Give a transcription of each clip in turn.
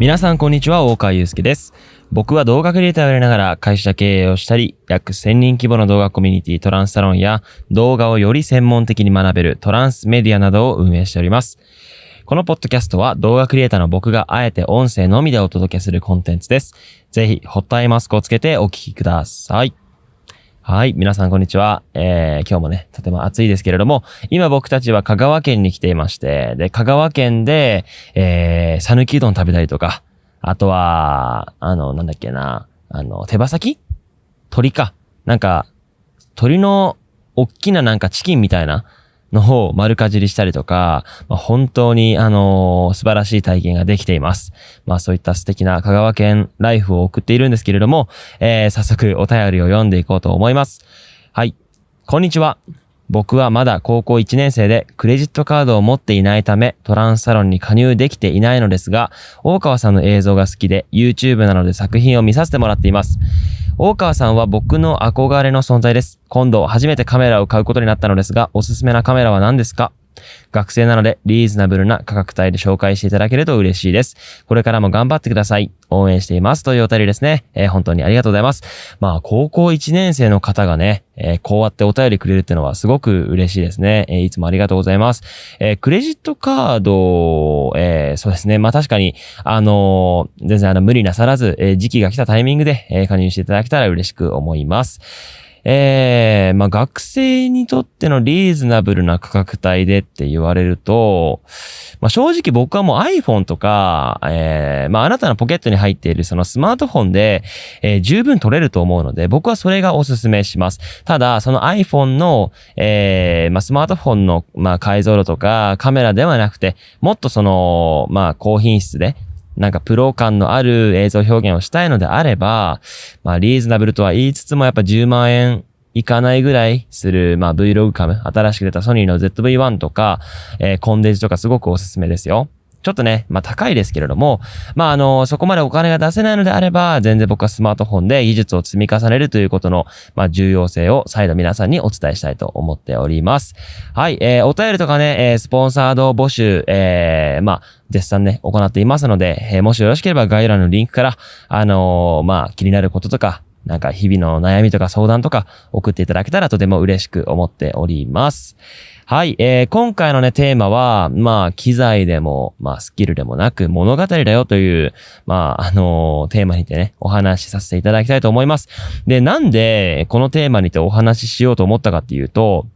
皆さんこんにちは、大川祐介です。僕は動画クリエイターをやりながら会社経営をしたり、約1000人規模の動画コミュニティトランスサロンや動画をより専門的に学べるトランスメディアなどを運営しております。このポッドキャストは動画クリエイターの僕があえて音声のみでお届けするコンテンツです。ぜひ、ホットアイマスクをつけてお聴きください。はい。皆さん、こんにちは。えー、今日もね、とても暑いですけれども、今僕たちは香川県に来ていまして、で、香川県で、えー、讃岐うどん食べたりとか、あとは、あの、なんだっけな、あの、手羽先？鳥か。なんか、鳥の、おっきななんかチキンみたいなの方を丸かじりしたりとか、まあ、本当に、あのー素晴らしい体験ができています。まあそういった素敵な香川県ライフを送っているんですけれども、えー、早速お便りを読んでいこうと思います。はい。こんにちは。僕はまだ高校1年生でクレジットカードを持っていないためトランスサロンに加入できていないのですが、大川さんの映像が好きで YouTube なので作品を見させてもらっています。大川さんは僕の憧れの存在です。今度初めてカメラを買うことになったのですが、おすすめなカメラは何ですか？学生なのでリーズナブルな価格帯で紹介していただけると嬉しいです。これからも頑張ってください。応援しています。というお便りですね。えー本当にありがとうございます。まあ、高校1年生の方がね、えーこうやってお便りくれるってのはすごく嬉しいですね。えーいつもありがとうございます。えクレジットカード、えそうですね。まあ確かに、あの全然あの無理なさらず、え時期が来たタイミングで、え加入していただけたら嬉しく思います。えー、まあ学生にとってのリーズナブルな価格帯でって言われると、まあ正直僕はもう iPhone とか、えー、まああなたのポケットに入っているそのスマートフォンで、えー十分撮れると思うので、僕はそれがおすすめします。ただ、その iPhone の、えー、まあスマートフォンの、まあ解像度とかカメラではなくて、もっとその、まあ高品質で、なんかプロ感のある映像表現をしたいのであれば、まあリーズナブルとは言いつつもやっぱ10万円いかないぐらいする、まあ Vlog カム、新しく出たソニーの ZV-1 とか、えーコンデジとかすごくおすすめですよ。ちょっとね、まあ高いですけれども、まああの、そこまでお金が出せないのであれば、全然僕はスマートフォンで技術を積み重ねるということの、まあ重要性を再度皆さんにお伝えしたいと思っております。はい、えーお便りとかね、えースポンサード募集、えーまあ、絶賛ね、行っていますので、えーもしよろしければ概要欄のリンクから、あのーまあ、気になることとか、なんか日々の悩みとか相談とか送っていただけたらとても嬉しく思っております。はい、えー今回のね、テーマは、まあ、機材でも、まあ、スキルでもなく、物語だよという、まあ、あのーテーマにてね、お話しさせていただきたいと思います。で、なんで、このテーマにてお話ししようと思ったかっていうと、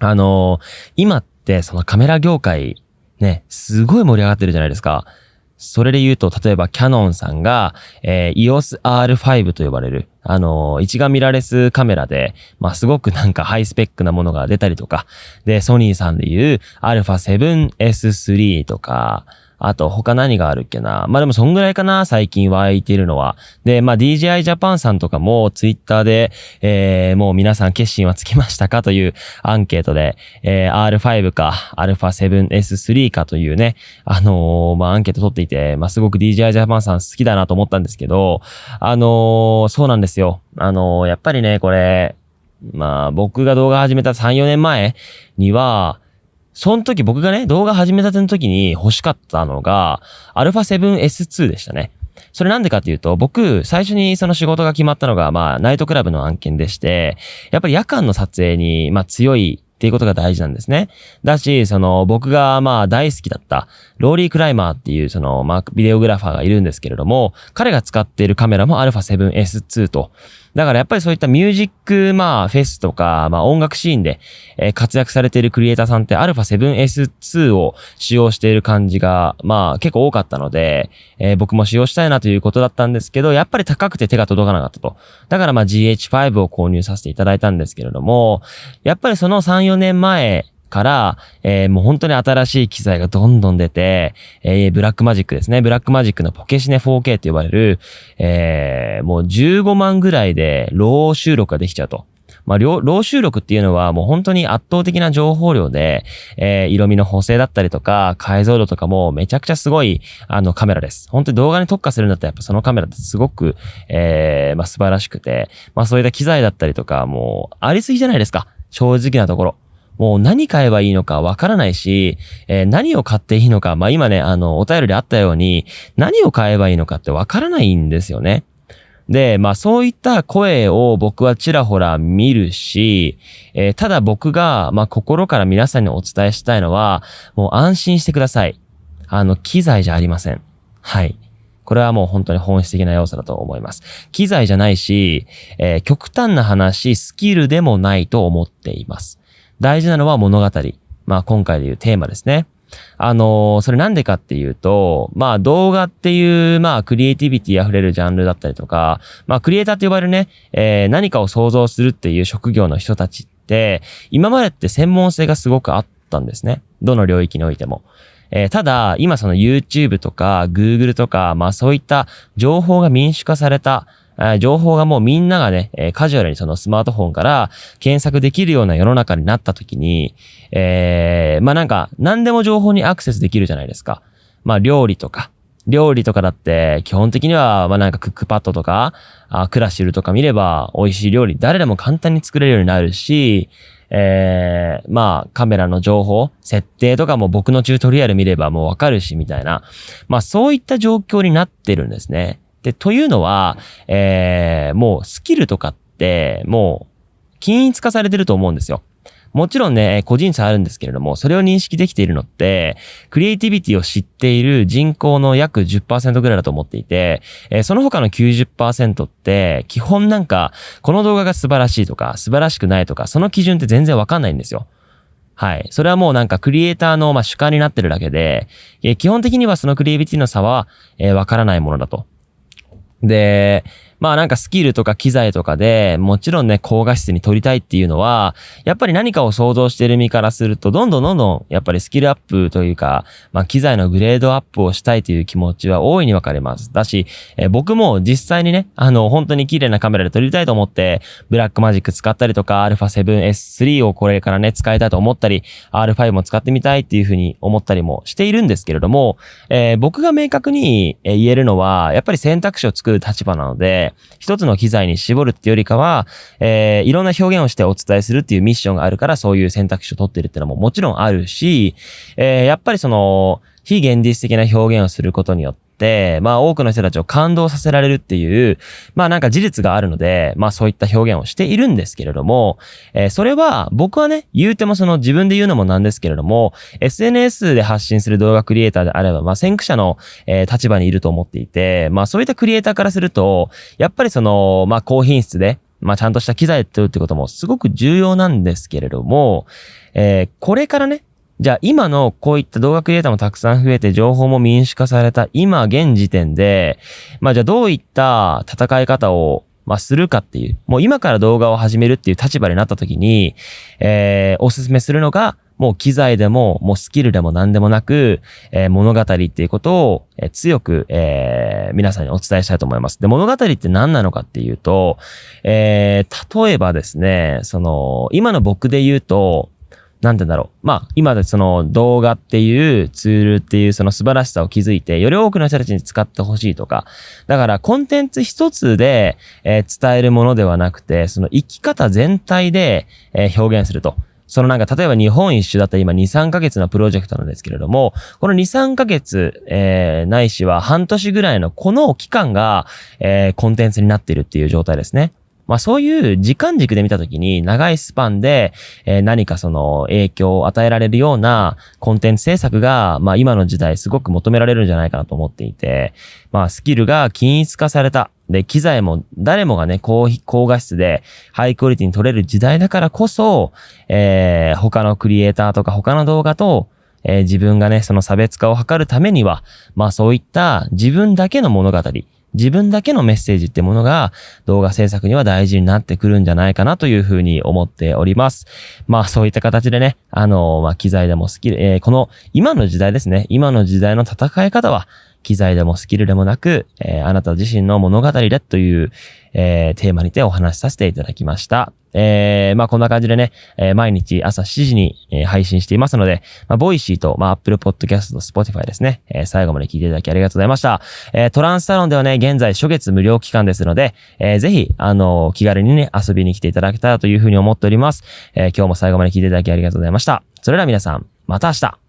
あのー今って、そのカメラ業界、ね、すごい盛り上がってるじゃないですか。それで言うと、例えばキャノンさんが、えー EOS R5 と呼ばれる、あのー一眼ミラーレスカメラで、まあ、すごくなんかハイスペックなものが出たりとか、で、ソニーさんで言う α7S3 とか、あと他何があるっけな。まあでもそんぐらいかな、最近湧いてるのは。で、まあ DJI Japan さんとかもツイッターで、えー、もう皆さん決心はつきましたかというアンケートで、えー、R5 か α7S3 かというね、あのーまあアンケート取っていて、まあすごく DJI Japan さん好きだなと思ったんですけど、あのーそうなんですよ。あのーやっぱりね、これ、まあ僕が動画始めた3、4年前には、その時僕がね、動画始めたての時に欲しかったのが、α7S2 でしたね。それなんでかっていうと、僕、最初にその仕事が決まったのが、まあ、ナイトクラブの案件でして、やっぱり夜間の撮影に、まあ、強いっていうことが大事なんですね。だし、その、僕がまあ、大好きだった、 Rory Kramer っていう、その、まあ、ビデオグラファーがいるんですけれども、彼が使っているカメラも α7S2 と。だからやっぱりそういったミュージック、まあ、フェスとか、まあ、音楽シーンで、えー活躍されているクリエイターさんって α7S2 を使用している感じが、まあ、結構多かったので、えー僕も使用したいなということだったんですけど、やっぱり高くて手が届かなかったと。だからまあ GH5 を購入させていただいたんですけれども、やっぱりその3、4年前、から、えーもう本当に新しい機材がどんどん出て、えー Blackmagic ですね。 Blackmagic のポケシネ 4K って呼ばれる、えーもう15万ぐらいで RAW 収録ができちゃうと。まあ、 RAW RAW 収録っていうのはもう本当に圧倒的な情報量で、えー色味の補正だったりとか、解像度とかもめちゃくちゃすごい、あの、カメラです。本当に動画に特化するんだったらやっぱそのカメラってすごく、えーまあ、素晴らしくて、まあ、そういった機材だったりとか、もう、ありすぎじゃないですか。正直なところ。もう何買えばいいのかわからないし、えー、何を買っていいのか、まあ今ね、あの、お便りであったように、何を買えばいいのかってわからないんですよね。で、まあそういった声を僕はちらほら見るし、えー、ただ僕が、まあ心から皆さんにお伝えしたいのは、もう安心してください。あの、機材じゃありません。はい。これはもう本当に本質的な要素だと思います。機材じゃないし、えー、極端な話、スキルでもないと思っています。大事なのは物語。まあ今回でいうテーマですね。あのー、それなんでかっていうと、まあ動画っていう、まあクリエイティビティ溢れるジャンルだったりとか、まあクリエイターって呼ばれるね、えー、何かを想像するっていう職業の人たちって、今までって専門性がすごくあったんですね。どの領域においても。えー、ただ、今その YouTube とか Google とか、まあそういった情報が民主化された、情報がもうみんながね、えカジュアルにそのスマートフォンから検索できるような世の中になった時に、えー、まあなんか何でも情報にアクセスできるじゃないですか。まあ料理とか、料理とかだって基本的にはまあなんかクックパッドとか、あクラシルとか見れば美味しい料理誰でも簡単に作れるようになるし、えー、まあ、カメラの情報、設定とかも僕のチュートリアル見ればもうわかるし、みたいな。まあ、そういった状況になってるんですね。で、というのは、えー、もうスキルとかって、もう、均一化されてると思うんですよ。もちろんね、個人差あるんですけれども、それを認識できているのって、クリエイティビティを知っている人口の約10%ぐらいだと思っていて、えー、その他の90%って、基本なんか、この動画が素晴らしいとか、素晴らしくないとか、その基準って全然わかんないんですよ。はい。それはもうなんかクリエイターのま主観になってるだけで、えー、基本的にはそのクリエイティビティの差は、えー、わからないものだと。で、まあなんかスキルとか機材とかでもちろんね、高画質に撮りたいっていうのは、やっぱり何かを想像してる身からすると、どんどんどんどんやっぱりスキルアップというか、まあ機材のグレードアップをしたいという気持ちは大いに分かれます。だし、え、僕も実際にね、あの、本当に綺麗なカメラで撮りたいと思って、ブラックマジック使ったりとか、α7S3 をこれからね、使いたいと思ったり、R5 も使ってみたいっていうふうに思ったりもしているんですけれども、えー、僕が明確に言えるのは、やっぱり選択肢を作る立場なので、一つの機材に絞るっていうよりかは、えー、いろんな表現をしてお伝えするっていうミッションがあるから、そういう選択肢を取ってるっていうのももちろんあるし、えー、やっぱりその、非現実的な表現をすることによって、まあ多くの人たちを感動させられるっていう、まあなんか事実があるので、まあそういった表現をしているんですけれども、えー、それは僕はね、言うてもその自分で言うのもなんですけれども、SNS で発信する動画クリエイターであれば、まあ先駆者の、えー、立場にいると思っていて、まあそういったクリエイターからすると、やっぱりその、まあ高品質で、まあちゃんとした機材っていうってこともすごく重要なんですけれども、えー、これからね、じゃあ今のこういった動画クリエイターもたくさん増えて情報も民主化された今現時点で、まあじゃあどういった戦い方をまあ、するかっていう、もう今から動画を始めるっていう立場になった時に、えー、おすすめするのが、もう機材でも、もうスキルでも何でもなく、えー、物語っていうことを、えー、強く、えー、皆さんにお伝えしたいと思います。で、物語って何なのかっていうと、えー、例えばですね、その、今の僕で言うと、なんてだろう。まあ、今でその動画っていうツールっていうその素晴らしさを築いて、より多くの人たちに使ってほしいとか。だからコンテンツ一つで、えー、伝えるものではなくて、その生き方全体で、えー、表現すると。そのなんか、例えば日本一周だったら今2、3ヶ月のプロジェクトなんですけれども、この2、3ヶ月、えー、ないしは半年ぐらいのこの期間が、えー、コンテンツになっているっていう状態ですね。まあそういう時間軸で見たときに長いスパンで、えー、何かその影響を与えられるようなコンテンツ制作が、まあ今の時代すごく求められるんじゃないかなと思っていて、まあスキルが均一化された。で、機材も誰もがね、高高画質でハイクオリティに撮れる時代だからこそ、えー、他のクリエイターとか他の動画と、えー、自分がね、その差別化を図るためには、まあそういった自分だけの物語、自分だけのメッセージってものが動画制作には大事になってくるんじゃないかなというふうに思っております。まあそういった形でね、あの、まあ機材でも好きで、えー、この今の時代ですね、今の時代の戦い方は機材でもスキルでもなく、えー、あなた自身の物語でという、えー、テーマにてお話しさせていただきました。えー、まあこんな感じでね、えー、毎日朝7時に、えー、配信していますので、まあ、 Voicy と、まあ、Apple Podcast と Spotify ですね、えー、最後まで聞いていただきありがとうございました。えー、トランスサロンではね、現在初月無料期間ですので、えー、ぜひ、あのー、気軽にね、遊びに来ていただけたらというふうに思っております。えー、今日も最後まで聞いていただきありがとうございました。それでは皆さん、また明日